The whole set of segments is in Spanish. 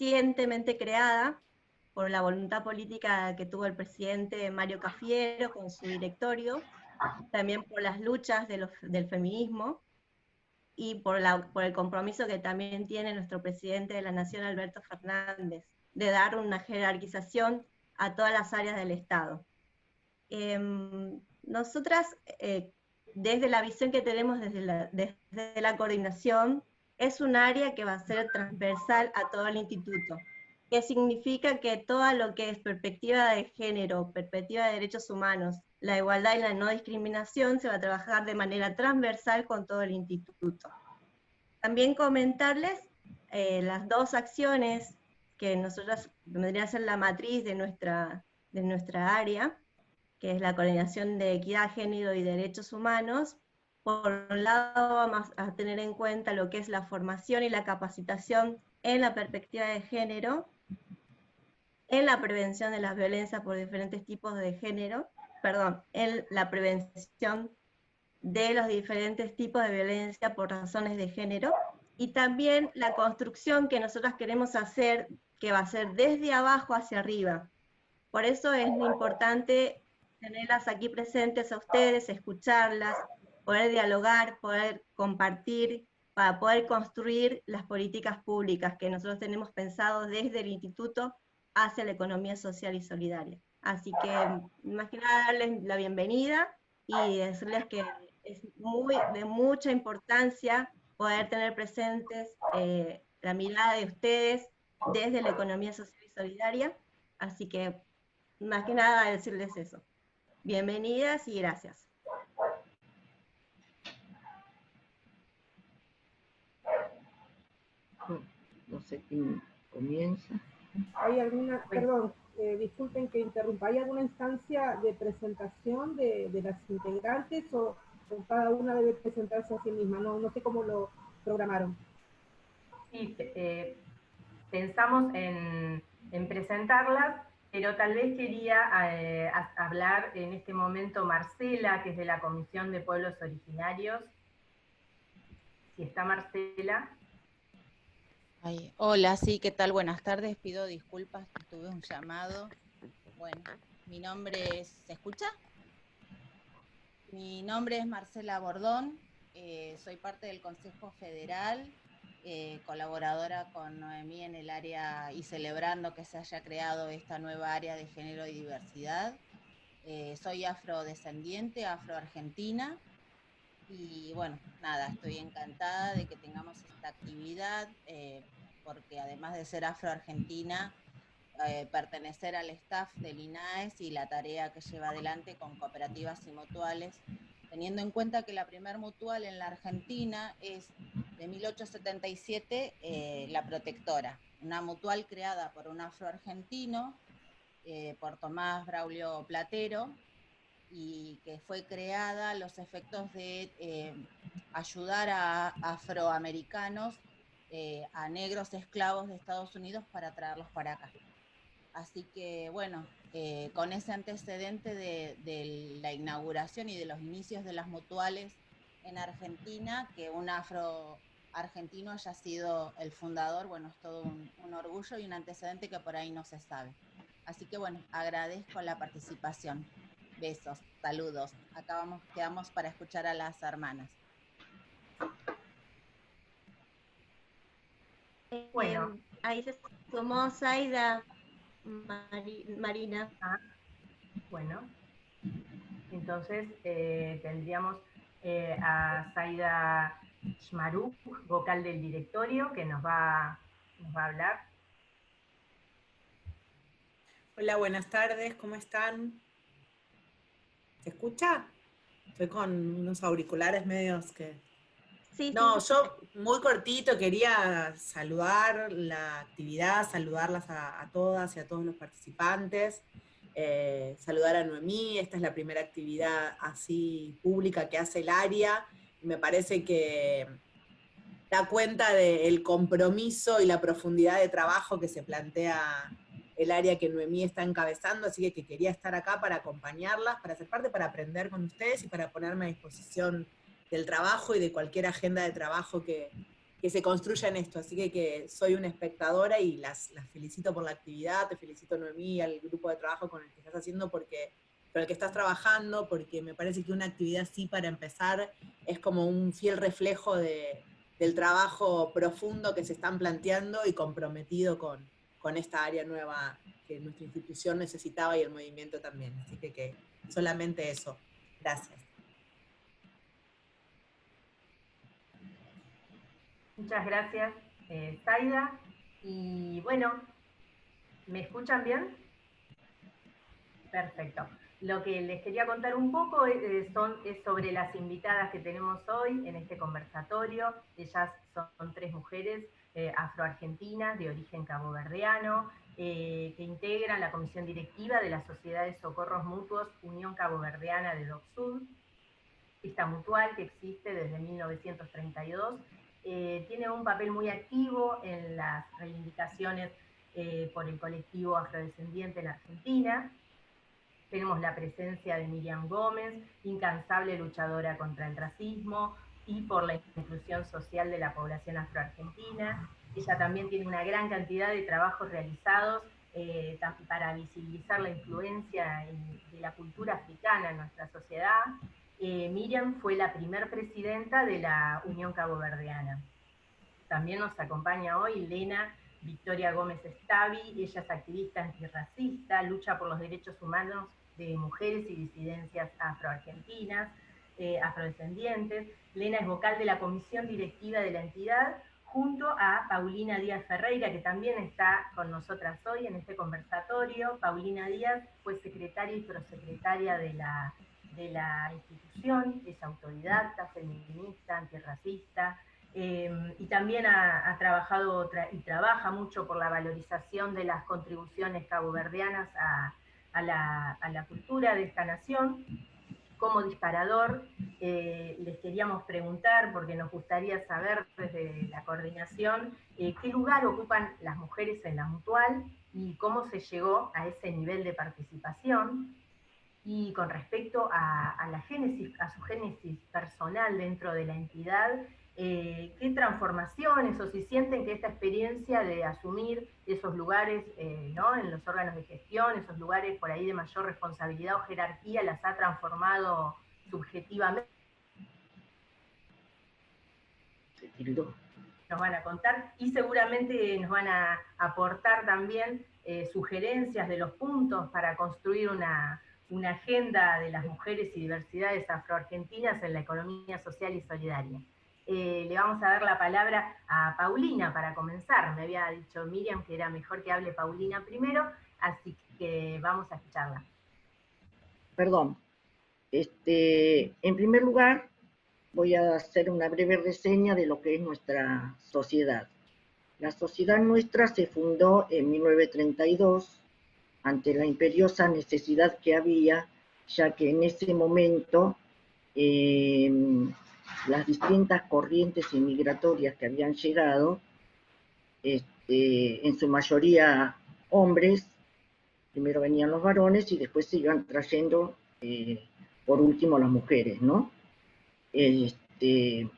recientemente creada por la voluntad política que tuvo el presidente Mario Cafiero con su directorio, también por las luchas del feminismo y por, la, por el compromiso que también tiene nuestro presidente de la Nación, Alberto Fernández, de dar una jerarquización a todas las áreas del Estado. Em, nosotras, eh, desde la visión que tenemos desde la, desde la coordinación, es un área que va a ser transversal a todo el instituto, que significa que todo lo que es perspectiva de género, perspectiva de derechos humanos, la igualdad y la no discriminación se va a trabajar de manera transversal con todo el instituto. También comentarles eh, las dos acciones que nosotros vendría a ser la matriz de nuestra, de nuestra área, que es la coordinación de equidad, género y derechos humanos. Por un lado vamos a tener en cuenta lo que es la formación y la capacitación en la perspectiva de género, en la prevención de las violencias por diferentes tipos de género, perdón, en la prevención de los diferentes tipos de violencia por razones de género, y también la construcción que nosotros queremos hacer, que va a ser desde abajo hacia arriba. Por eso es muy importante tenerlas aquí presentes a ustedes, escucharlas, poder dialogar, poder compartir, para poder construir las políticas públicas que nosotros tenemos pensado desde el instituto hacia la economía social y solidaria. Así que, más que nada, darles la bienvenida y decirles que es muy, de mucha importancia poder tener presentes eh, la mirada de ustedes desde la economía social y solidaria. Así que, más que nada, decirles eso. Bienvenidas y gracias. No sé quién comienza. ¿Hay alguna, perdón, eh, disculpen que interrumpa, ¿hay alguna instancia de presentación de, las integrantes o, cada una debe presentarse a sí misma? No, no sé cómo lo programaron. Sí, eh, pensamos en, en presentarlas pero tal vez quería eh, hablar en este momento Marcela, que es de la Comisión de Pueblos Originarios. Si está Marcela. Hola, sí, ¿qué tal? Buenas tardes, pido disculpas, tuve un llamado. Bueno, mi nombre es, ¿se escucha? Mi nombre es Marcela Bordón, eh, soy parte del Consejo Federal eh, colaboradora con Noemí en el área y celebrando que se haya creado esta nueva área de género y diversidad. Eh, soy afrodescendiente, afroargentina, y bueno, nada, estoy encantada de que tengamos esta actividad, eh, porque además de ser afroargentina, pertenecer al staff del INAES y la tarea que lleva adelante con cooperativas y mutuales teniendo en cuenta que la primer mutual en la Argentina es de 1877, eh, La Protectora, una mutual creada por un afroargentino, eh, por Tomás Braulio Platero, y que fue creada los efectos de eh, ayudar a afroamericanos, a negros esclavos de Estados Unidos para traerlos para acá. Así que bueno, eh, con ese antecedente de, la inauguración y de los inicios de las mutuales en Argentina, que un afro argentino haya sido el fundador, bueno, es todo un, orgullo y un antecedente que por ahí no se sabe. Así que bueno, agradezco la participación. Besos, saludos. Acá vamos, quedamos para escuchar a las hermanas. Bueno, ahí se sumó Zaida. Marina. Ah, bueno, entonces eh, tendríamos eh, a Zaida Shmaruk, vocal del directorio, que nos va, nos va a hablar. Hola, buenas tardes, ¿cómo están? ¿Se escucha? Estoy con unos auriculares medios que no, yo muy cortito quería saludar la actividad, saludarlas a, todas y a todos los participantes, eh, saludar a Noemí, esta es la primera actividad así pública que hace el área, me parece que da cuenta del compromiso y la profundidad de trabajo que se plantea el área que Noemí está encabezando, así que, que quería estar acá para acompañarlas, para ser parte, para aprender con ustedes y para ponerme a disposición del trabajo y de cualquier agenda de trabajo que, que se construya en esto. Así que, que soy una espectadora y las, las, felicito por la actividad, te felicito Noemí, al grupo de trabajo con el que estás haciendo, porque con el que estás trabajando, porque me parece que una actividad así para empezar es como un fiel reflejo de, del trabajo profundo que se están planteando y comprometido con, con esta área nueva que nuestra institución necesitaba y el movimiento también. Así que, que solamente eso. Gracias. Muchas gracias, eh. Y bueno, ¿me escuchan bien? Perfecto. Lo que les quería contar un poco es, son, es sobre las invitadas que tenemos hoy en este conversatorio. Ellas son tres mujeres eh, de origen caboverdiano, eh, que integran la comisión directiva de la Sociedad de Socorros Mutuos Unión Caboverdiana de DOC Sud. Esta mutual que existe desde 1932 eh, tiene un papel muy activo en las reivindicaciones eh, por el colectivo afrodescendiente en Argentina. Tenemos la presencia de Miriam Gómez, incansable luchadora contra el racismo y por la inclusión social de la población afroargentina. Ella también tiene una gran cantidad de trabajos realizados eh, para visibilizar la influencia de la cultura africana en nuestra sociedad eh, Miriam fue la primer presidenta de la Unión Caboverdiana. También nos acompaña hoy Lena Victoria Gómez Stavi, ella es activista antirracista, lucha por los derechos humanos de mujeres y disidencias afroargentinas, eh, afrodescendientes. Lena es vocal de la comisión directiva de la entidad, junto a Paulina Díaz Ferreira, que también está con nosotras hoy en este conversatorio. Paulina Díaz fue secretaria y prosecretaria de la de la institución, es autodidacta, feminista, antirracista, em, y también ha, trabajado y trabaja mucho por la valorización de las contribuciones caboverdianas a, la, cultura de esta nación. Como disparador, eh, les queríamos preguntar, porque nos gustaría saber desde la coordinación, eh, qué lugar ocupan las mujeres en la mutual y cómo se llegó a ese nivel de participación. Y con respecto a, la génesis, a su génesis personal dentro de la entidad, eh, ¿qué transformaciones o si sienten que esta experiencia de asumir esos lugares eh, ¿no? en los órganos de gestión, esos lugares por ahí de mayor responsabilidad o jerarquía, las ha transformado subjetivamente? Nos van a contar y seguramente nos van a aportar también eh, sugerencias de los puntos para construir una, una agenda de las mujeres y diversidades afroargentinas en la economía social y solidaria. Eh, le vamos a dar la palabra a Paulina para comenzar. Me había dicho Miriam que era mejor que hable Paulina primero, así que vamos a escucharla. Perdón. Este, en primer lugar, voy a hacer una breve reseña de lo que es nuestra sociedad. La sociedad nuestra se fundó en 1932 ante la imperiosa necesidad que había, ya que en ese momento em, las distintas corrientes inmigratorias que habían llegado, este, en su mayoría hombres, primero venían los varones y después se iban trayendo, eh, por último, las mujeres, ¿no? Este,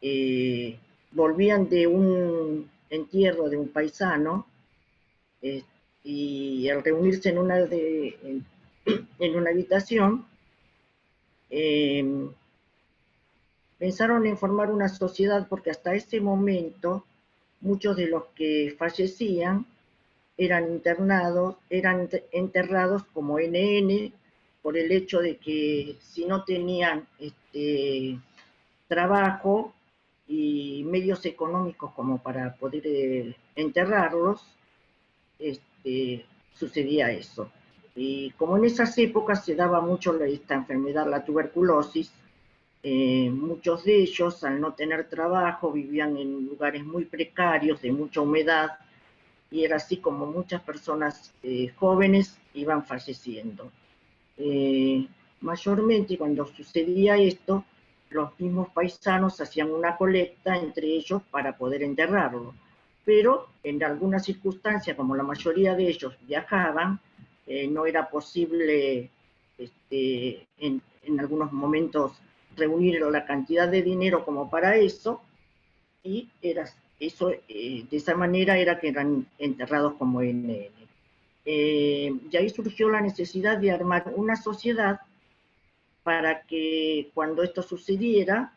eh, volvían de un entierro de un paisano, este, y al reunirse en una, en, una habitación, em, pensaron en formar una sociedad porque hasta ese momento muchos de los que fallecían eran internados, eran enterrados como NN por el hecho de que si no tenían este, trabajo y medios económicos como para poder eh, enterrarlos, este, sucedía eso. Y como en esas épocas se daba mucho esta enfermedad, la tuberculosis, eh, muchos de ellos al no tener trabajo vivían en lugares muy precarios, de mucha humedad, y era así como muchas personas eh, jóvenes iban falleciendo. Eh, mayormente cuando sucedía esto, los mismos paisanos hacían una colecta entre ellos para poder enterrarlo pero en algunas circunstancias, como la mayoría de ellos viajaban, no era posible este, en, algunos momentos reunir la cantidad de dinero como para eso, y era, eso, eh, de esa manera era que eran enterrados como NN. Eh, y ahí surgió la necesidad de armar una sociedad para que cuando esto sucediera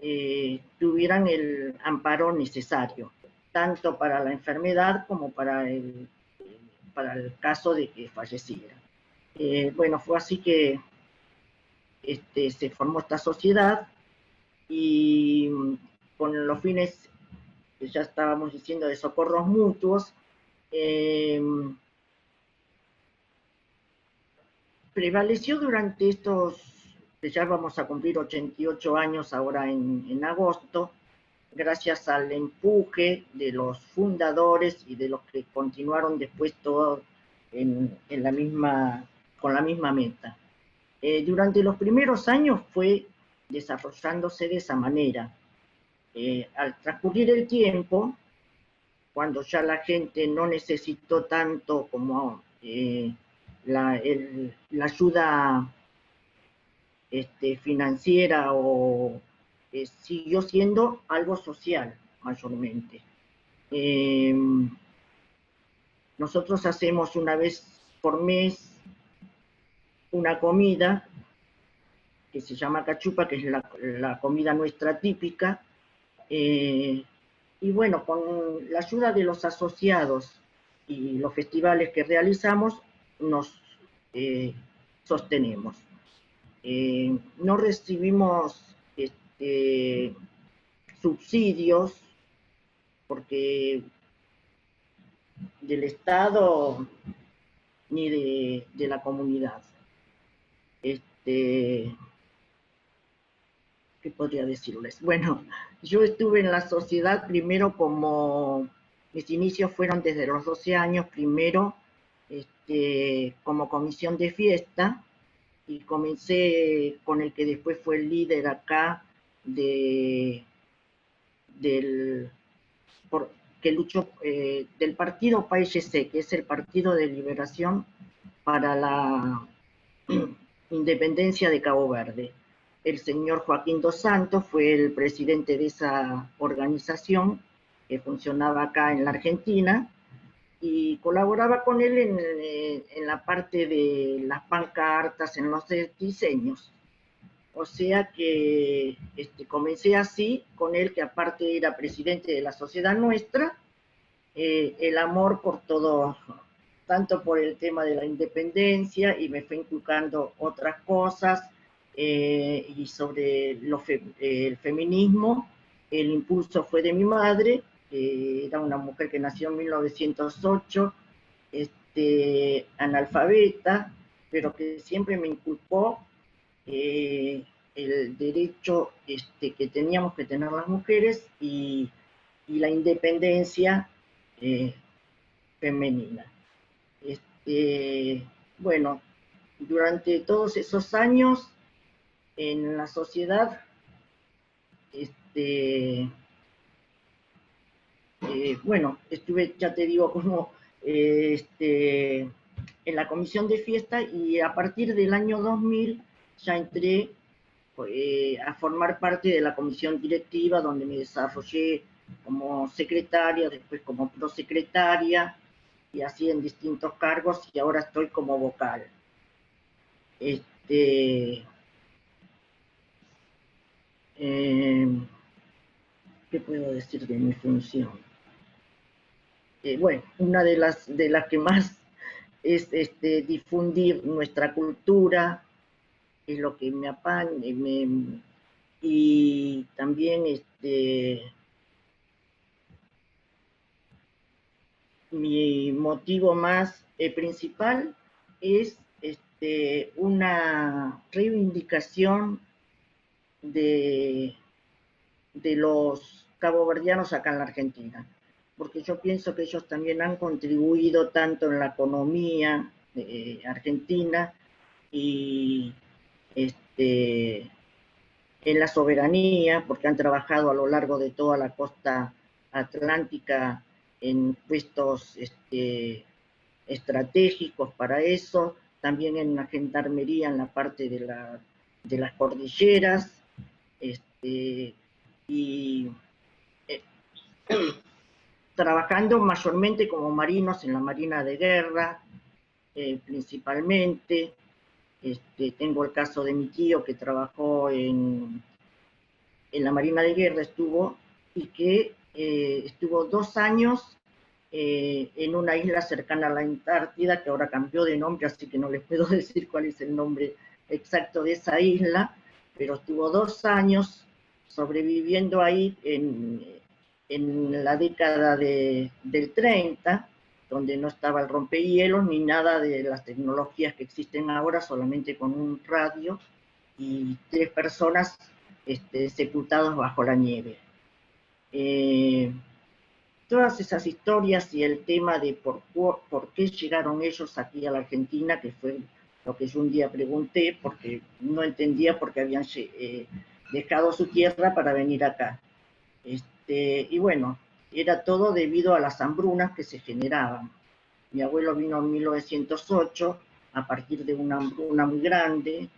eh, tuvieran el amparo necesario, tanto para la enfermedad como para el, para el caso de que falleciera. Eh, bueno, fue así que este, se formó esta sociedad y con los fines, que ya estábamos diciendo, de socorros mutuos, eh, prevaleció durante estos, que ya vamos a cumplir 88 años ahora en, agosto, gracias al empuje de los fundadores y de los que continuaron después todo en, la misma, con la misma meta. Eh, durante los primeros años fue desarrollándose de esa manera. Eh, al transcurrir el tiempo, cuando ya la gente no necesitó tanto como eh, la, ayuda este, financiera o siguió siendo algo social mayormente. Nosotros hacemos una vez por mes una comida que se llama cachupa, que es la, comida nuestra típica, eh, y bueno, con la ayuda de los asociados y los festivales que realizamos, nos eh, sostenemos. Eh, no recibimos este, subsidios porque del Estado ni de, de la comunidad. Este, ¿Qué podría decirles? Bueno, yo estuve en la sociedad primero como, mis inicios fueron desde los 12 años, primero este, como comisión de fiesta y comencé con el que después fue el líder acá de, del, que luchó eh, del partido PAEC, que es el Partido de Liberación para la Independencia de Cabo Verde. El señor Joaquín Dos Santos fue el presidente de esa organización que funcionaba acá en la Argentina y colaboraba con él en, en, la parte de las pancartas, en los diseños. O sea que este, comencé así con él, que aparte era presidente de la sociedad nuestra, eh, el amor por todo, tanto por el tema de la independencia y me fue inculcando otras cosas eh, y sobre el feminismo, el impulso fue de mi madre era una mujer que nació en 1908, este, analfabeta, pero que siempre me inculpó eh, el derecho este, que teníamos que tener las mujeres y, la independencia eh, femenina. Este, bueno, durante todos esos años en la sociedad, este, eh, bueno, estuve, ya te digo, como eh, este, en la comisión de fiesta y a partir del año 2000 ya entré eh, a formar parte de la comisión directiva donde me desarrollé como secretaria, después como prosecretaria y así en distintos cargos y ahora estoy como vocal. Este, ¿Qué puedo decir de mi función? Eh, bueno, una de las, de las que más es este, difundir nuestra cultura, es lo que me apaña, y también este, mi motivo más eh, principal es este, una reivindicación de, de los caboverdianos acá en la Argentina porque yo pienso que ellos también han contribuido tanto en la economía eh, argentina y este, en la soberanía, porque han trabajado a lo largo de toda la costa atlántica en puestos este, estratégicos para eso, también en la gendarmería en la parte de, las cordilleras, este, y trabajando mayormente como marinos en la Marina de Guerra, eh, principalmente. Este, tengo el caso de mi tío que trabajó en, en la Marina de Guerra, estuvo, y que eh, estuvo dos años eh, en una isla cercana a la Antártida, que ahora cambió de nombre, así que no les puedo decir cuál es el nombre exacto de esa isla, pero estuvo dos años sobreviviendo ahí en, en la década de, del 30, donde no estaba el rompehielos ni nada de las tecnologías que existen ahora, solamente con un radio y tres personas este, sepultados bajo la nieve. Eh, todas esas historias y el tema de por, qué llegaron ellos aquí a la Argentina, que fue lo que yo un día pregunté, porque no entendía por qué habían eh, dejado su tierra para venir acá. Este, y bueno, era todo debido a las hambrunas que se generaban. Mi abuelo vino en 1908 a partir de una hambruna muy grande.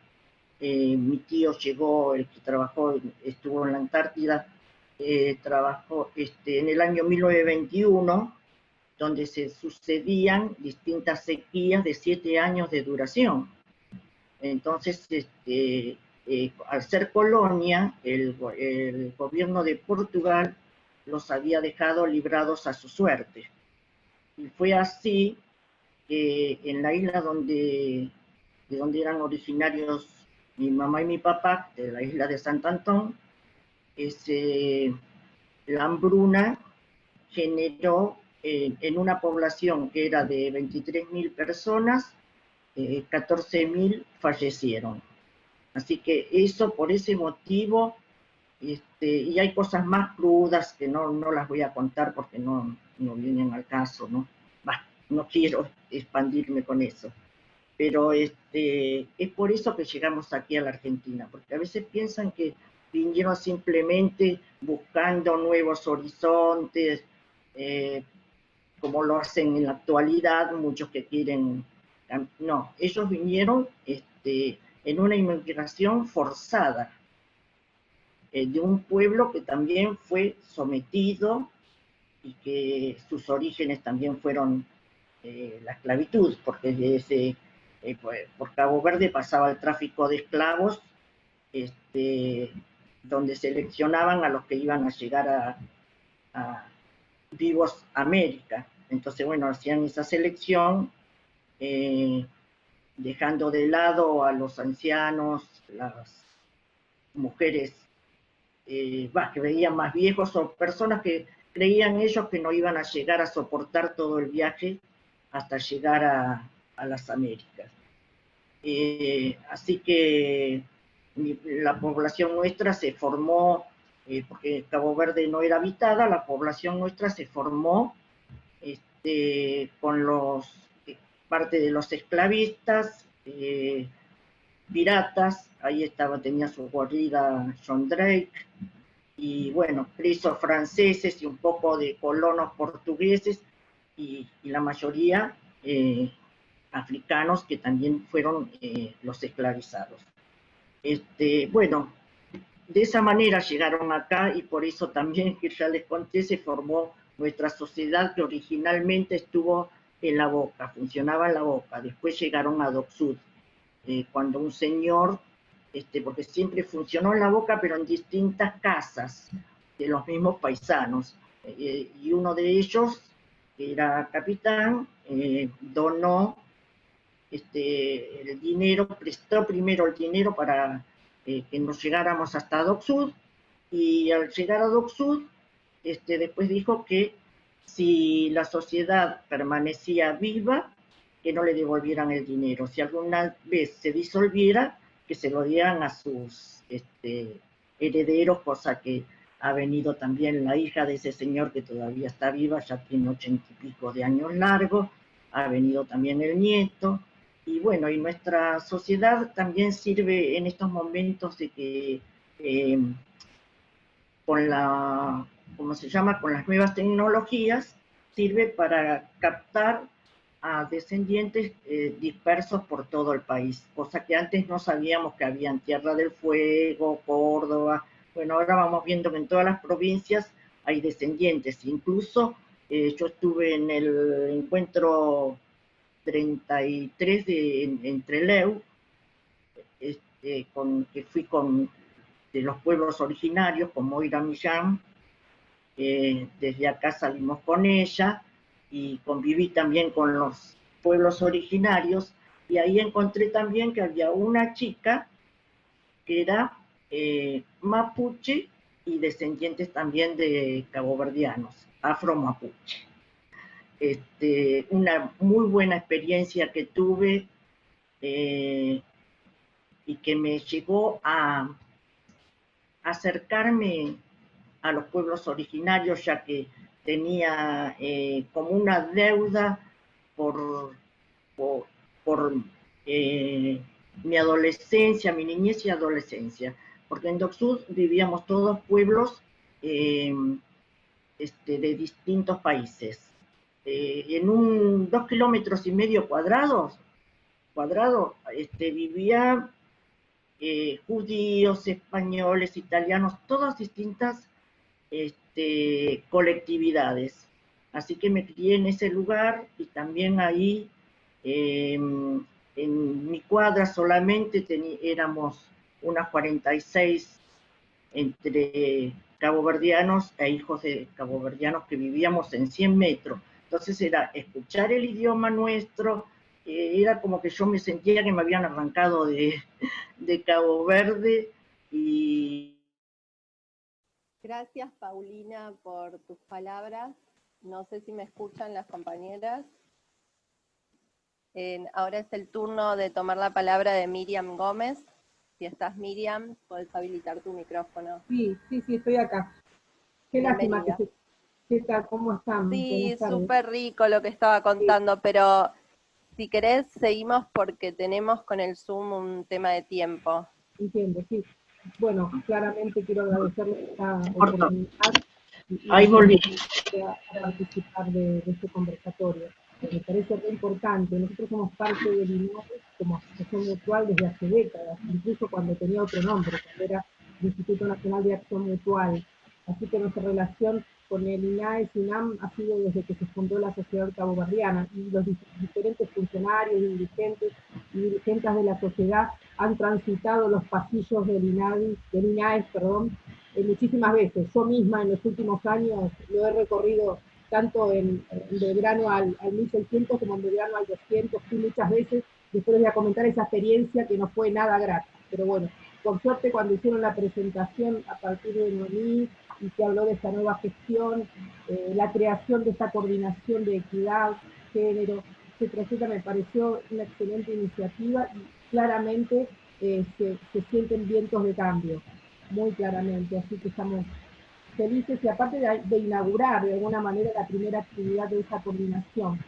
Eh, mi tío llegó, el que trabajó, estuvo en la Antártida, eh, trabajó este, en el año 1921, donde se sucedían distintas sequías de siete años de duración. Entonces, este, eh, al ser colonia, el, gobierno de Portugal los había dejado librados a su suerte. Y fue así que en la isla donde, de donde eran originarios mi mamá y mi papá, de la isla de Sant Antón, ese, la hambruna generó eh, en una población que era de 23.000 personas, eh, 14.000 fallecieron. Así que eso, por ese motivo, este, y hay cosas más crudas que no, no las voy a contar porque no, no vienen al caso, ¿no? no quiero expandirme con eso. Pero este, es por eso que llegamos aquí a la Argentina, porque a veces piensan que vinieron simplemente buscando nuevos horizontes, eh, como lo hacen en la actualidad muchos que quieren... No, ellos vinieron este, en una inmigración forzada eh, de un pueblo que también fue sometido y que sus orígenes también fueron eh, la esclavitud, porque desde, pues, por Cabo Verde pasaba el tráfico de esclavos este, donde seleccionaban a los que iban a llegar a, vivos América. Entonces, bueno, hacían esa selección, eh, dejando de lado a los ancianos, las mujeres eh, que veían más viejos o personas que creían ellos que no iban a llegar a soportar todo el viaje hasta llegar a, las Américas. Eh, así que la población nuestra se formó, eh, porque Cabo Verde no era habitada, la población nuestra se formó este, con los, eh, parte de los esclavistas, eh, piratas, ahí estaba, tenía su guarida John Drake, y bueno, presos franceses y un poco de colonos portugueses, y, y la mayoría africanos que también fueron los esclavizados. Este, bueno, de esa manera llegaron acá y por eso también, que ya les conté, se formó nuestra sociedad que originalmente estuvo en la boca, funcionaba en la boca. Después llegaron a Docsud, eh, cuando un señor, este, porque siempre funcionó en la boca, pero en distintas casas de los mismos paisanos. Eh, y uno de ellos, que era capitán, eh, donó este, el dinero, prestó primero el dinero para eh, que nos llegáramos hasta Docsud, y al llegar a Docsud, este, después dijo que si la sociedad permanecía viva, que no le devolvieran el dinero. Si alguna vez se disolviera, que se lo dieran a sus este, herederos, cosa que ha venido también la hija de ese señor que todavía está viva, ya tiene ochenta y pico de años largos, ha venido también el nieto, y bueno, y nuestra sociedad también sirve en estos momentos de que eh, con la, ¿cómo se llama? Con las nuevas tecnologías, sirve para captar a descendientes eh, dispersos por todo el país, cosa que antes no sabíamos que había en Tierra del Fuego, Córdoba, bueno, ahora vamos viendo que en todas las provincias hay descendientes. Incluso eh, yo estuve en el encuentro 33 de, en, Trelew, este, que fui con de los pueblos originarios, con Moira Millán, eh, desde acá salimos con ella y conviví también con los pueblos originarios y ahí encontré también que había una chica que era eh, mapuche y descendientes también de caboverdianos, afro-mapuche. Este, una muy buena experiencia que tuve eh, y que me llegó a acercarme a los pueblos originarios, ya que tenía eh, como una deuda por, por, eh, mi adolescencia, mi niñez y adolescencia, porque en Docsud vivíamos todos pueblos este, de distintos países. Eh, en un dos kilómetros y medio cuadrados, cuadrado, este, vivía eh, judíos, españoles, italianos, todas distintas este, colectividades. Así que me crié en ese lugar y también ahí em, en mi cuadra solamente éramos unas 46 entre caboverdianos e hijos de caboverdianos que vivíamos en 100 metros. Entonces era escuchar el idioma nuestro, eh, era como que yo me sentía que me habían arrancado de, Cabo Verde y... Gracias Paulina por tus palabras. No sé si me escuchan las compañeras. ahora es el turno de tomar la palabra de Miriam Gómez. Si estás Miriam, puedes habilitar tu micrófono. Sí, sí, sí, estoy acá. Qué lástima que se, ¿Qué tal? ¿Cómo están? Sí, súper rico lo que estaba contando, pero si querés seguimos porque tenemos con el Zoom un tema de tiempo. Entiendo, sí. Bueno, claramente quiero agradecerle esta oportunidad Ahí volví. a participar de, este conversatorio. Me parece muy importante. Nosotros somos parte del INAE como asociación mutual desde hace décadas, incluso cuando tenía otro nombre, cuando era el Instituto Nacional de Acción Mutual. Así que nuestra relación con el INAE SINAM ha sido desde que se fundó la sociedad cabobarriana y los diferentes funcionarios, dirigentes y dirigentes de la sociedad han transitado los pasillos del INAE, del INAE perdón, eh, muchísimas veces. Yo misma en los últimos años lo he recorrido tanto en, de verano al, al 1600 como en de verano al 200, fui muchas veces, después voy a comentar esa experiencia que no fue nada grata, pero bueno, por suerte cuando hicieron la presentación a partir de Noemí y se habló de esta nueva gestión, eh, la creación de esta coordinación de equidad, género, etcétera, me pareció una excelente iniciativa y claramente eh, se, sienten vientos de cambio, muy claramente, así que estamos felices y aparte de, de inaugurar de alguna manera la primera actividad de esa coordinación.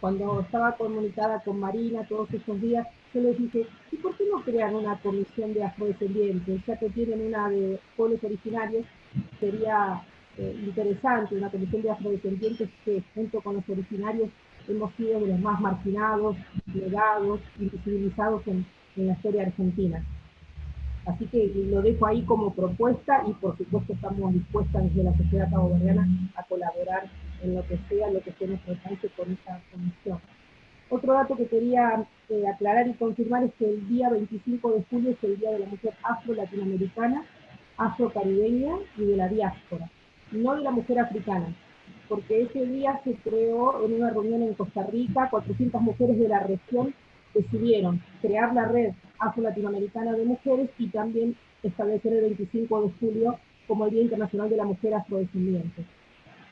Cuando estaba comunicada con Marina todos esos días, yo les dije, ¿y por qué no crean una comisión de afrodescendientes? Ya que tienen una de pueblos originarios sería eh, interesante una comisión de afrodescendientes que junto con los originarios hemos sido de los más marginados, negados, invisibilizados en, en la historia argentina. Así que lo dejo ahí como propuesta y por supuesto estamos dispuestas desde la sociedad caboverdiana a colaborar en lo que sea, lo que sea nuestro alcance con esta comisión. Otro dato que quería eh, aclarar y confirmar es que el día 25 de julio es el Día de la Mujer Afro-Latinoamericana afrocaribeña y de la diáspora, no de la mujer africana, porque ese día se creó en una reunión en Costa Rica, 400 mujeres de la región decidieron crear la red afro-latinoamericana de mujeres y también establecer el 25 de julio como el Día Internacional de la Mujer Afrodescendiente.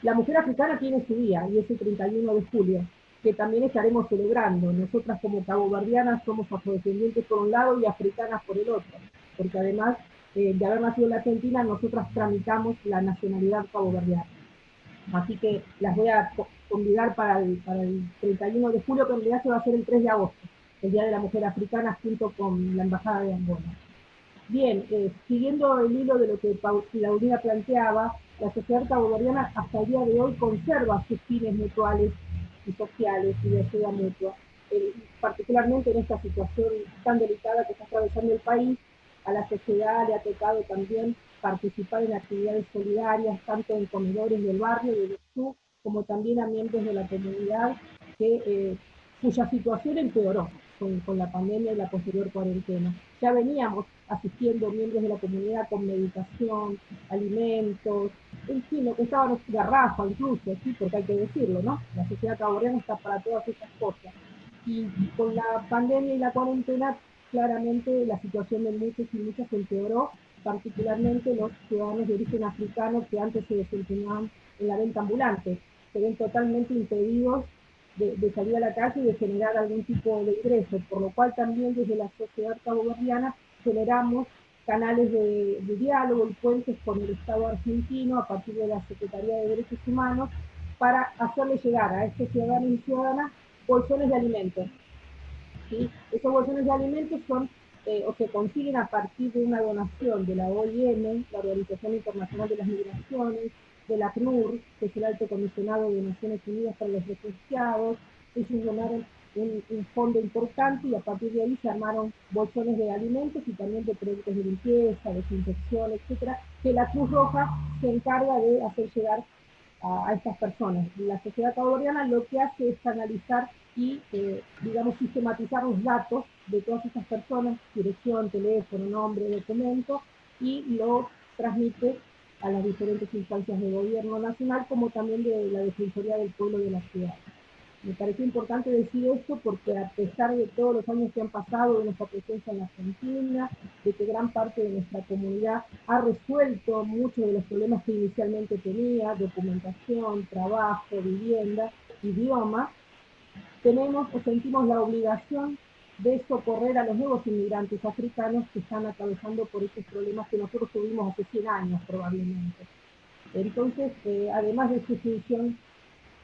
La mujer africana tiene su día y es el 31 de julio, que también estaremos celebrando. Nosotras como caboverdianas somos afrodescendientes por un lado y africanas por el otro, porque además eh, de haber nacido en la Argentina, nosotras tramitamos la nacionalidad caboverdiana. Así que las voy a convidar para el, para el 31 de julio, que en realidad se va a hacer el 3 de agosto, el Día de la Mujer Africana, junto con la Embajada de Angola. Bien, eh, siguiendo el hilo de lo que Paulina planteaba, la sociedad caboverdiana hasta el día de hoy conserva sus fines mutuales y sociales y de ayuda mutua, eh, particularmente en esta situación tan delicada que está atravesando el país, a la sociedad le ha tocado también participar en actividades solidarias, tanto en comedores del barrio de sur, como también a miembros de la comunidad que, eh, cuya situación empeoró con, con, la pandemia y la posterior cuarentena. Ya veníamos asistiendo miembros de la comunidad con medicación, alimentos, en fin, lo que estaban garrafa incluso, ¿sí? porque hay que decirlo, ¿no? La sociedad caborriana está para todas estas cosas. Y con la pandemia y la cuarentena, claramente la situación de muchos y muchas empeoró, particularmente los ciudadanos de origen africano que antes se desempeñaban en la venta ambulante. Se ven totalmente impedidos de, salir a la calle y de generar algún tipo de ingreso, por lo cual también desde la sociedad caboverdiana generamos canales de, diálogo y puentes con el Estado argentino a partir de la Secretaría de Derechos Humanos para hacerle llegar a estos ciudadanos y ciudadanas bolsones de alimentos. ¿Sí? Esos bolsones de alimentos son eh, o se consiguen a partir de una donación de la OIM, la Organización Internacional de las Migraciones, de la CNUR, que es el Alto Comisionado de Naciones Unidas para los Refugiados. Ellos donaron un, fondo importante y a partir de ahí se armaron bolsones de alimentos y también de productos de limpieza, desinfección, etcétera, que la Cruz Roja se encarga de hacer llegar a, estas personas. La sociedad caboverdiana lo que hace es analizar y, eh, digamos, sistematizar los datos de todas estas personas, dirección, teléfono, nombre, documento, y lo transmite a las diferentes instancias de gobierno nacional, como también de la Defensoría del Pueblo de la ciudad. Me parece importante decir esto porque a pesar de todos los años que han pasado de nuestra presencia en Argentina, de que gran parte de nuestra comunidad ha resuelto muchos de los problemas que inicialmente tenía, documentación, trabajo, vivienda, idioma, tenemos o sentimos la obligación de socorrer a los nuevos inmigrantes africanos que están atravesando por estos problemas que nosotros tuvimos hace 100 años probablemente. Entonces, eh, además de su función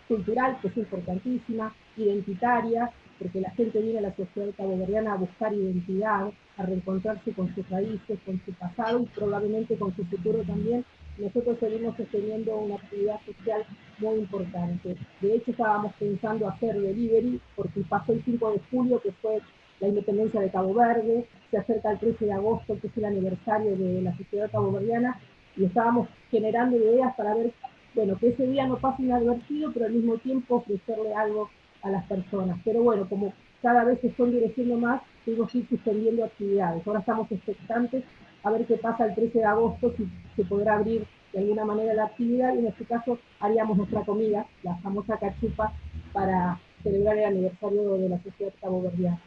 cultural, que es importantísima, identitaria, porque la gente viene a la sociedad caboverdiana a buscar identidad, a reencontrarse con sus raíces, con su pasado y probablemente con su futuro también, nosotros seguimos sosteniendo una actividad social muy importante. De hecho, estábamos pensando hacer delivery, porque pasó el 5 de julio, que fue la independencia de Cabo Verde, se acerca el 13 de agosto, que es el aniversario de la sociedad caboverdiana, y estábamos generando ideas para ver, bueno, que ese día no pase inadvertido, pero al mismo tiempo ofrecerle algo a las personas. Pero bueno, como cada vez se están endureciendo más, tuvimos que ir suspendiendo actividades. Ahora estamos expectantes a ver qué pasa el 13 de agosto, si se podrá abrir de alguna manera la actividad, y en este caso haríamos nuestra comida, la famosa cachupa, para celebrar el aniversario de la sociedad caboverdiana.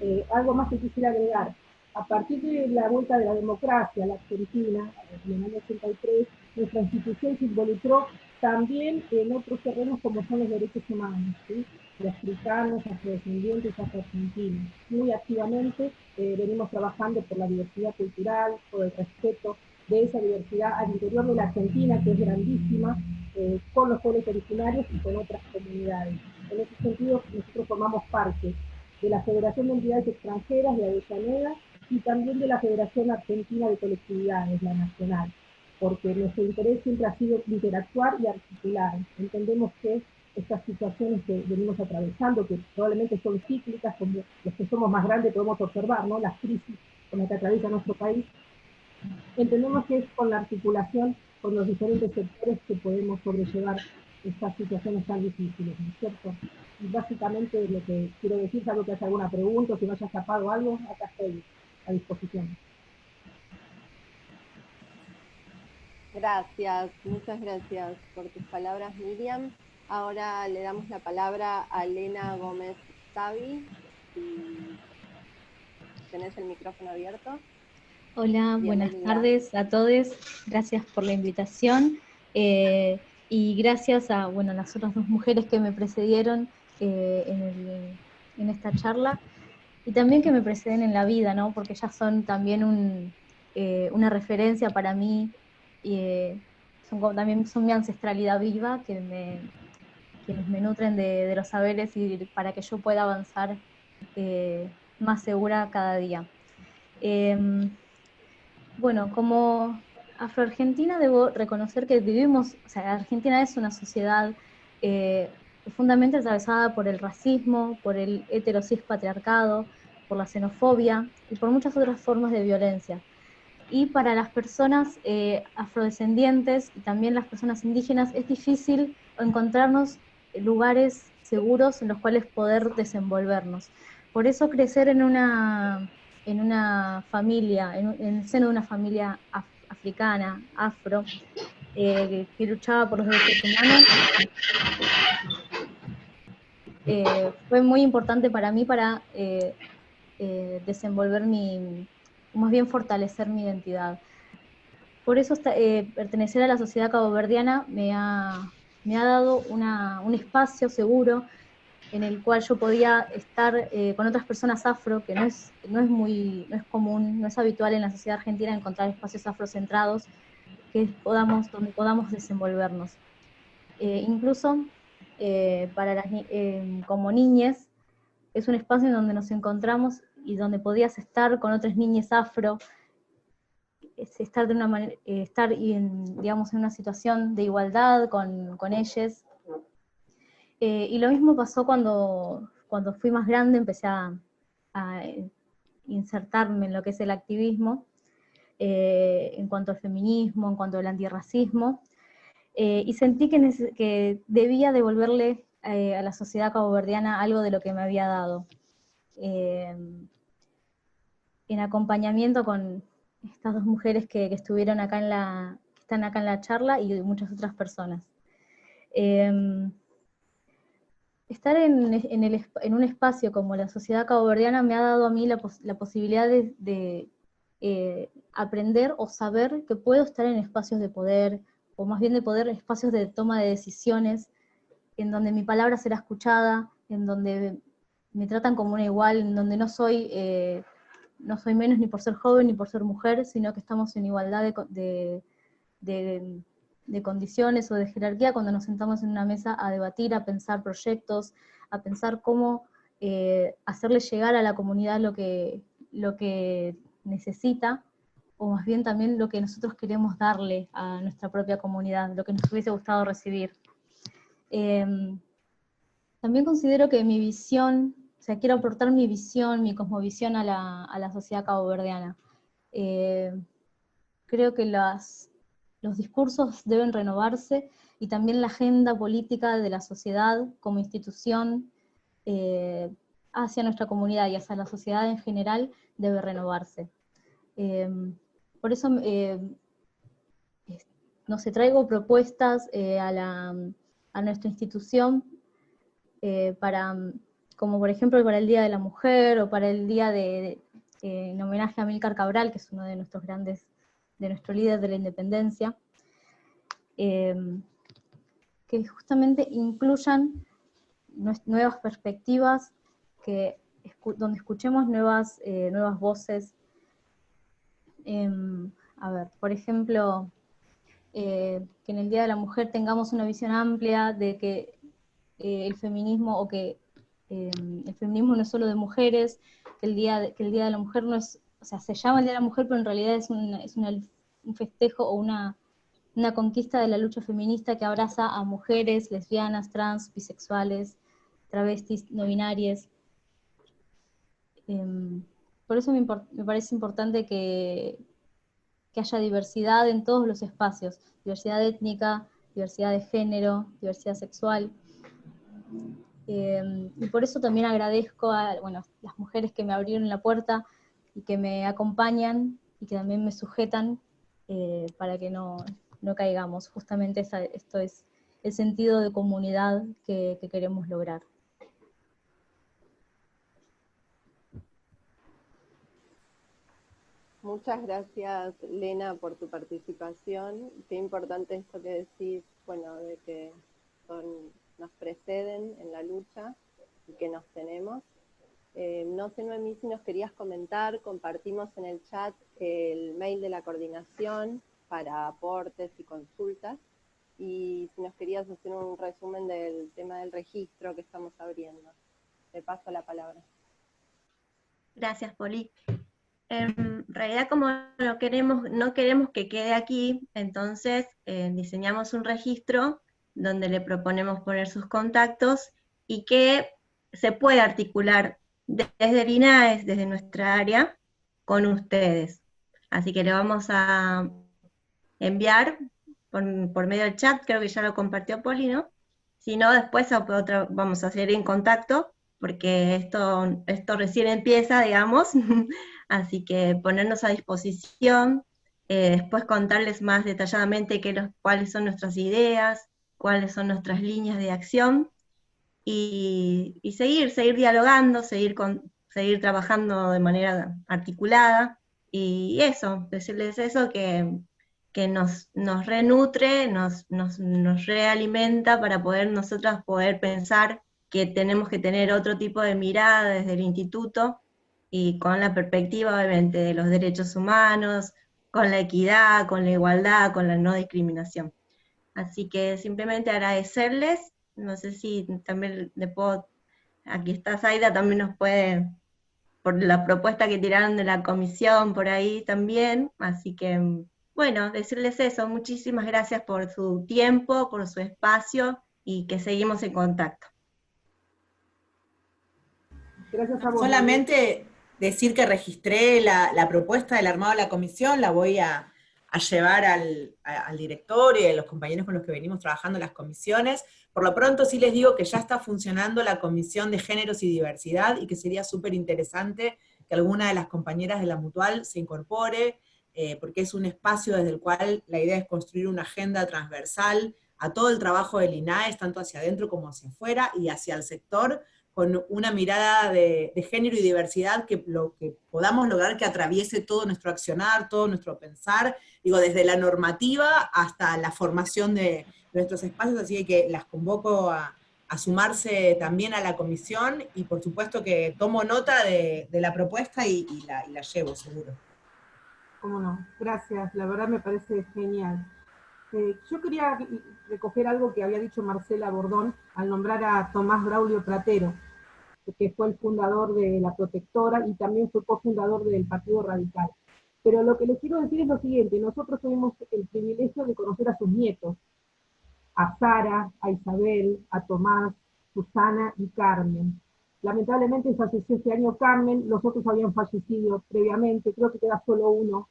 Eh, algo más que quisiera agregar. A partir de la vuelta de la democracia a la Argentina, en el año 83, nuestra institución se involucró también en otros terrenos como son los derechos humanos. Africanos, afrodescendientes, argentinos. Muy activamente eh, venimos trabajando por la diversidad cultural, por el respeto de esa diversidad al interior de la Argentina, que es grandísima, eh, con los pueblos originarios y con otras comunidades. En ese sentido, nosotros formamos parte de la Federación de Entidades Extranjeras de Avellaneda y también de la Federación Argentina de Colectividades, la nacional, porque nuestro interés siempre ha sido interactuar y articular. Entendemos que estas situaciones que venimos atravesando, que probablemente son cíclicas, como los que somos más grandes podemos observar, ¿no? las crisis con las que atraviesa nuestro país, entendemos que es con la articulación con los diferentes sectores que podemos sobrellevar estas situaciones tan difíciles, ¿no es cierto? Y básicamente lo que quiero decir, algo que hace alguna pregunta, si no haya escapado algo, acá estoy a disposición. Gracias, muchas gracias por tus palabras, Miriam. Ahora le damos la palabra a Elena Gómez Tavi. Tenés el micrófono abierto. Hola, buenas tardes a todos. Gracias por la invitación. Eh, y gracias a bueno, las otras dos mujeres que me precedieron eh, en, esta charla y también que me preceden en la vida, ¿no? porque ellas son también eh, una referencia para mí, son también son mi ancestralidad viva, que me, quienes me nutren de, los saberes y para que yo pueda avanzar más segura cada día. Em, bueno, como afroargentina debo reconocer que vivimos, o sea, Argentina es una sociedad eh, profundamente atravesada por el racismo, por el heterosis patriarcado, por la xenofobia y por muchas otras formas de violencia. y para las personas eh, afrodescendientes y también las personas indígenas es difícil encontrarnos lugares seguros en los cuales poder desenvolvernos. Por eso crecer en una, en una familia, en, el seno de una familia africana, afro, eh, que luchaba por los derechos humanos, eh, fue muy importante para mí para desenvolver mi, más bien fortalecer mi identidad. Por eso eh, pertenecer a la sociedad caboverdiana me ha, me ha dado un espacio seguro en el cual yo podía estar eh, con otras personas afro, que no es, no es muy no es común, no es habitual en la sociedad argentina encontrar espacios afrocentrados que podamos, donde podamos desenvolvernos. Eh, incluso para las, como niñas, es un espacio donde nos encontramos y donde podías estar con otras niñas afro, estar, de una manera, eh, en, una situación de igualdad con, con ellas. Eh, y lo mismo pasó cuando, cuando fui más grande, empecé a, insertarme en lo que es el activismo, eh, en cuanto al feminismo, en cuanto al antirracismo, y sentí que, debía devolverle a la sociedad caboverdiana algo de lo que me había dado. Eh, en acompañamiento con estas dos mujeres que, estuvieron acá en la, que están acá en la charla y muchas otras personas. Em, estar en, un espacio como la sociedad caboverdiana me ha dado a mí la, posibilidad de, eh, aprender o saber que puedo estar en espacios de poder, o más bien de poder, espacios de toma de decisiones, en donde mi palabra será escuchada, en donde me tratan como una igual, en donde no soy, eh, no soy menos ni por ser joven ni por ser mujer, sino que estamos en igualdad de, de, condiciones o de jerarquía cuando nos sentamos en una mesa a debatir, a pensar proyectos, a pensar cómo eh, hacerle llegar a la comunidad lo que, lo que necesita, o más bien también lo que nosotros queremos darle a nuestra propia comunidad, lo que nos hubiese gustado recibir. Em, también considero que mi visión o sea, quiero aportar mi visión, mi cosmovisión a la, sociedad caboverdiana. Eh, creo que los discursos deben renovarse y también la agenda política de la sociedad como institución eh, hacia nuestra comunidad y hacia la sociedad en general debe renovarse. Eh, por eso, no sé, traigo propuestas a nuestra institución para como por ejemplo para el Día de la Mujer o para el Día de, en homenaje a Milcar Cabral, que es uno de nuestros grandes, de nuestro líder de la independencia, eh, que justamente incluyan nuevas perspectivas, que, donde escuchemos nuevas, eh, nuevas voces. Em, a ver, por ejemplo, eh, que en el Día de la Mujer tengamos una visión amplia de que el feminismo o que Em, el feminismo no es solo de mujeres, que el, día de, que el Día de la Mujer no es, o sea, se llama el Día de la Mujer, pero en realidad es, un festejo o una, conquista de la lucha feminista que abraza a mujeres, lesbianas, trans, bisexuales, travestis, no binarias. Em, por eso me, parece importante que, que haya diversidad en todos los espacios, diversidad étnica, diversidad de género, diversidad sexual. Em, y por eso también agradezco a bueno, las mujeres que me abrieron la puerta y que me acompañan y que también me sujetan eh, para que no, no caigamos. Justamente esto es el sentido de comunidad que, que queremos lograr. Muchas gracias, Lena, por tu participación. Qué importante esto que decís, bueno, de que son nos preceden en la lucha y que nos tenemos. Eh, no sé, Noemí, si nos querías comentar, compartimos en el chat el mail de la coordinación para aportes y consultas, y si nos querías hacer un resumen del tema del registro que estamos abriendo. Te paso la palabra. Gracias, Poli. En realidad, como no queremos, no queremos que quede aquí, entonces eh, diseñamos un registro donde le proponemos poner sus contactos y que se puede articular desde el desde nuestra área, con ustedes. Así que le vamos a enviar por, medio del chat, creo que ya lo compartió Poli, ¿no? Si no, después vamos a seguir en contacto, porque esto, esto recién empieza, digamos, así que ponernos a disposición, eh, después contarles más detalladamente qué cuáles son nuestras ideas, cuáles son nuestras líneas de acción, y, seguir, seguir dialogando, seguir, con, seguir trabajando de manera articulada, y eso, decirles eso que, que nos, nos renutre, nos, nos, nos, realimenta para poder nosotras poder pensar que tenemos que tener otro tipo de mirada desde el instituto y con la perspectiva obviamente de los derechos humanos, con la equidad, con la igualdad, con la no discriminación. Así que simplemente agradecerles, no sé si también le puedo, aquí está Zaida, también nos puede por la propuesta que tiraron de la comisión por ahí también, así que bueno, decirles eso, muchísimas gracias por su tiempo, por su espacio y que seguimos en contacto. Gracias a vos. Solamente decir que registré la, propuesta del armado de la comisión, la voy a, llevar al, directorio y a los compañeros con los que venimos trabajando las comisiones. Por lo pronto sí les digo que ya está funcionando la Comisión de Géneros y Diversidad y que sería súper interesante que alguna de las compañeras de la Mutual se incorpore, eh, porque es un espacio desde el cual la idea es construir una agenda transversal a todo el trabajo del INAES, tanto hacia adentro como hacia afuera, y hacia el sector, con una mirada de, género y diversidad que, lo, que podamos lograr que atraviese todo nuestro accionar, todo nuestro pensar, digo, desde la normativa hasta la formación de, nuestros espacios, así que las convoco a, sumarse también a la comisión y por supuesto que tomo nota de, la propuesta y, la, llevo, seguro. Cómo no, gracias, la verdad me parece genial. Eh, yo quería recoger algo que había dicho Marcela Bordón al nombrar a Tomás Braulio Pratero, que fue el fundador de La Protectora y también fue cofundador del Partido Radical. Pero lo que les quiero decir es lo siguiente, nosotros tuvimos el privilegio de conocer a sus nietos, a Sara, a Isabel, a Tomás, Susana y Carmen. Lamentablemente falleció este año Carmen, los otros habían fallecido previamente, creo que queda solo uno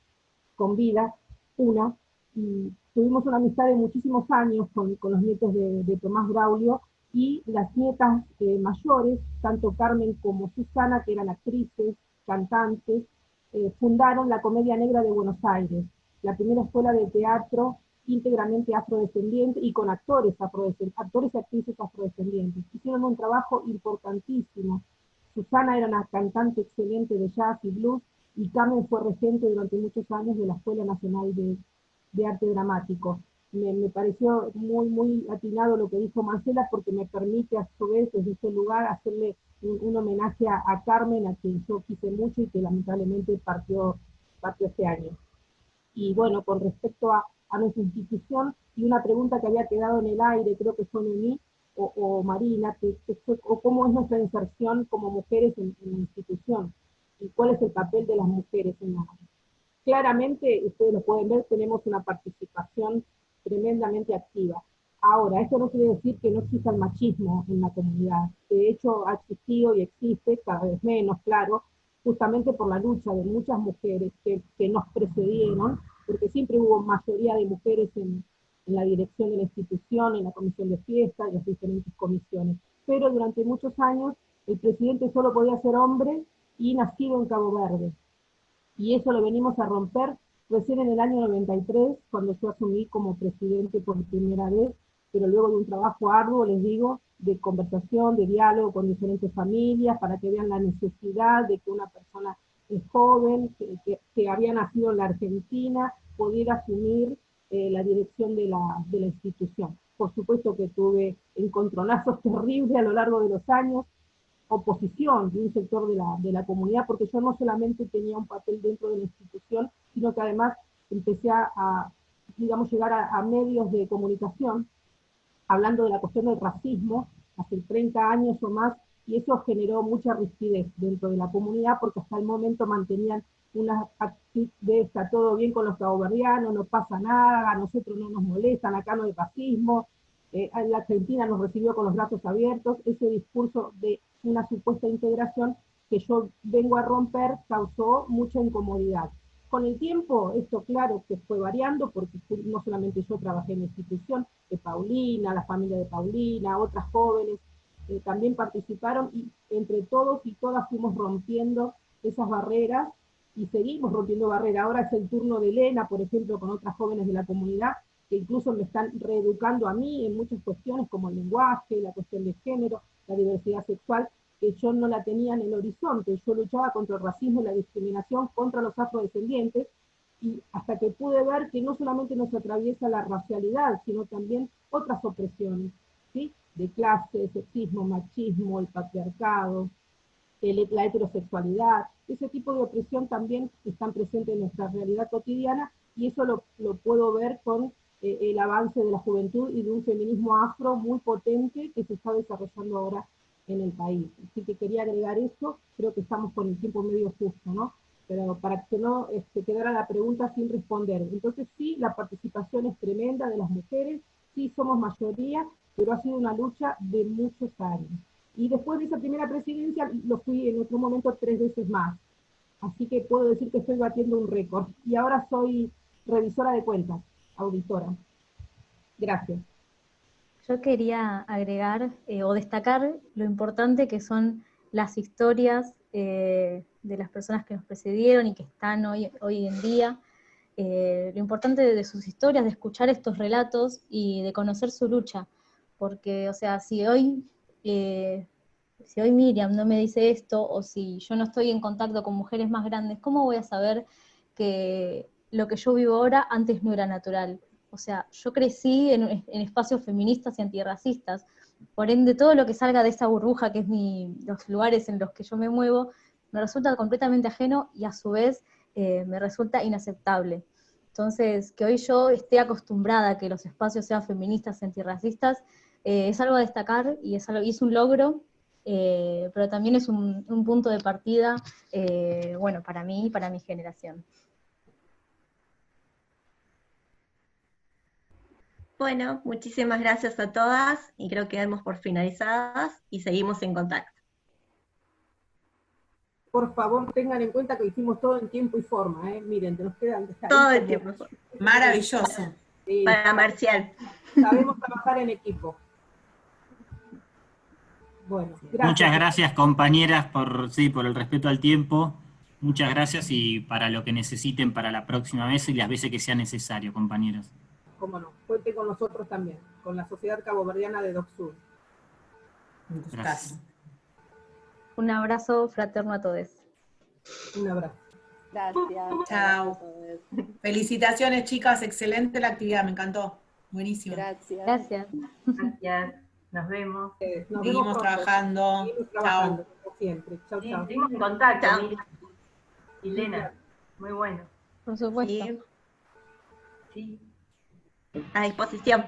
con vida, una, y tuvimos una amistad de muchísimos años con, los nietos de, Tomás Braulio, y las nietas eh, mayores, tanto Carmen como Susana, que eran actrices, cantantes, eh, fundaron la Comedia Negra de Buenos Aires, la primera escuela de teatro íntegramente afrodescendiente y con actores actores y actrices afrodescendientes. Hicieron un trabajo importantísimo. Susana era una cantante excelente de jazz y blues, y Carmen fue regente durante muchos años de la Escuela Nacional de, Arte Dramático. Me, pareció muy, muy atinado lo que dijo Marcela, porque me permite a su vez desde ese lugar hacerle un, homenaje a, a, Carmen, a quien yo quise mucho y que lamentablemente partió, partió este año. Y bueno, con respecto a, a nuestra institución y una pregunta que había quedado en el aire, creo que fue Noemí o, o Marina, que, o cómo es nuestra inserción como mujeres en, la institución y cuál es el papel de las mujeres en la Claramente, ustedes lo pueden ver, tenemos una participación tremendamente activa. Ahora, esto no quiere decir que no exista el machismo en la comunidad. De hecho, ha existido y existe cada vez menos, claro, justamente por la lucha de muchas mujeres que, que nos precedieron porque siempre hubo mayoría de mujeres en, la dirección de la institución, en la comisión de fiesta, en las diferentes comisiones. Pero durante muchos años el presidente solo podía ser hombre y nacido en Cabo Verde. Y eso lo venimos a romper recién en el año 93, cuando yo asumí como presidente por primera vez, pero luego de un trabajo arduo, les digo, de conversación, de diálogo con diferentes familias, para que vean la necesidad de que una persona joven, que, que, había nacido en la Argentina, pudiera asumir eh, la dirección de la, de la institución. Por supuesto que tuve encontronazos terribles a lo largo de los años, oposición de un sector de la, de la comunidad, porque yo no solamente tenía un papel dentro de la institución, sino que además empecé a, digamos, llegar a, medios de comunicación, hablando de la cuestión del racismo, hace 30 años o más, y eso generó mucha rigidez dentro de la comunidad porque hasta el momento mantenían una actitud de está todo bien con los caboverdianos, no pasa nada, a nosotros no nos molestan, acá no hay fascismo, eh, la Argentina nos recibió con los brazos abiertos, ese discurso de una supuesta integración que yo vengo a romper causó mucha incomodidad. Con el tiempo, esto claro que fue variando, porque no solamente yo trabajé en la institución, de Paulina, la familia de Paulina, otras jóvenes, eh, también participaron y entre todos y todas fuimos rompiendo esas barreras y seguimos rompiendo barreras. Ahora es el turno de Elena, por ejemplo, con otras jóvenes de la comunidad, que incluso me están reeducando a mí en muchas cuestiones como el lenguaje, la cuestión de género, la diversidad sexual, que yo no la tenía en el horizonte. Yo luchaba contra el racismo la discriminación contra los afrodescendientes, y hasta que pude ver que no solamente nos atraviesa la racialidad, sino también otras opresiones, ¿sí? de clase, sexismo, machismo, el patriarcado, la heterosexualidad, ese tipo de opresión también están presentes en nuestra realidad cotidiana y eso lo, puedo ver con eh, el avance de la juventud y de un feminismo afro muy potente que se está desarrollando ahora en el país. Así que quería agregar eso, creo que estamos con el tiempo medio justo, ¿no? Pero para que no este, quedara la pregunta sin responder. Entonces sí, la participación es tremenda de las mujeres, sí somos mayoría, pero ha sido una lucha de muchos años. Y después de esa primera presidencia lo fui en otro momento tres veces más. Así que puedo decir que estoy batiendo un récord. Y ahora soy revisora de cuentas, auditora. Gracias. Yo quería agregar eh, o destacar lo importante que son las historias eh, de las personas que nos precedieron y que están hoy, hoy en día. Eh, lo importante de sus historias, de escuchar estos relatos y de conocer su lucha porque, o sea, si hoy, si hoy Miriam no me dice esto, o si yo no estoy en contacto con mujeres más grandes, ¿cómo voy a saber que lo que yo vivo ahora antes no era natural? O sea, yo crecí en, espacios feministas y antirracistas, por ende todo lo que salga de esa burbuja que es mi, los lugares en los que yo me muevo, me resulta completamente ajeno y a su vez eh, me resulta inaceptable. Entonces, que hoy yo esté acostumbrada a que los espacios sean feministas y antirracistas, eh, es algo a destacar y es, algo, y es un logro, eh, pero también es un, punto de partida, eh, bueno, para mí y para mi generación. Bueno, muchísimas gracias a todas y creo que damos por finalizadas y seguimos en contacto. Por favor, tengan en cuenta que hicimos todo en tiempo y forma, ¿eh? Miren, nos quedan... Todo en tiempo y forma. Maravilloso. Para Marcial. Sabemos trabajar en equipo. Muchas gracias compañeras por, sí, por el respeto al tiempo. Muchas gracias y para lo que necesiten para la próxima vez y las veces que sea necesario, compañeros. Cómo no, cuente con nosotros también, con la Sociedad Caboverdiana de DocSur. Gracias. Un abrazo fraterno a todos. Un abrazo. Gracias. Chao. Felicitaciones, chicas. Excelente la actividad, me encantó. Buenísimo. Gracias. Gracias. Gracias. Nos vemos. Eh, Seguimos trabajando. Chao. Siempre. Chao, chao. Seguimos en contacto. Elena, muy bueno. Por supuesto. Sí. A disposición.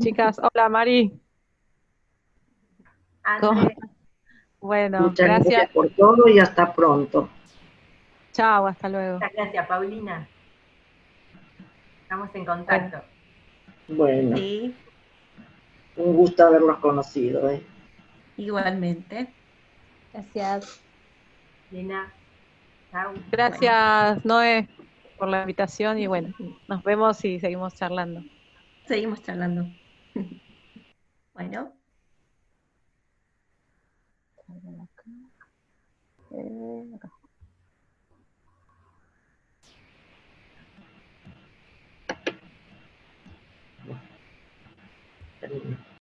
Chicas, hola Mari. Bueno, Muchas gracias. por todo y hasta pronto. Chao, hasta luego. Muchas gracias, Paulina. Estamos en contacto. Bueno. Sí. Un gusto haberlos conocido. ¿eh? Igualmente. Gracias. Lina. Chao. Gracias, Noé, por la invitación y bueno, nos vemos y seguimos charlando. Seguimos charlando. bueno.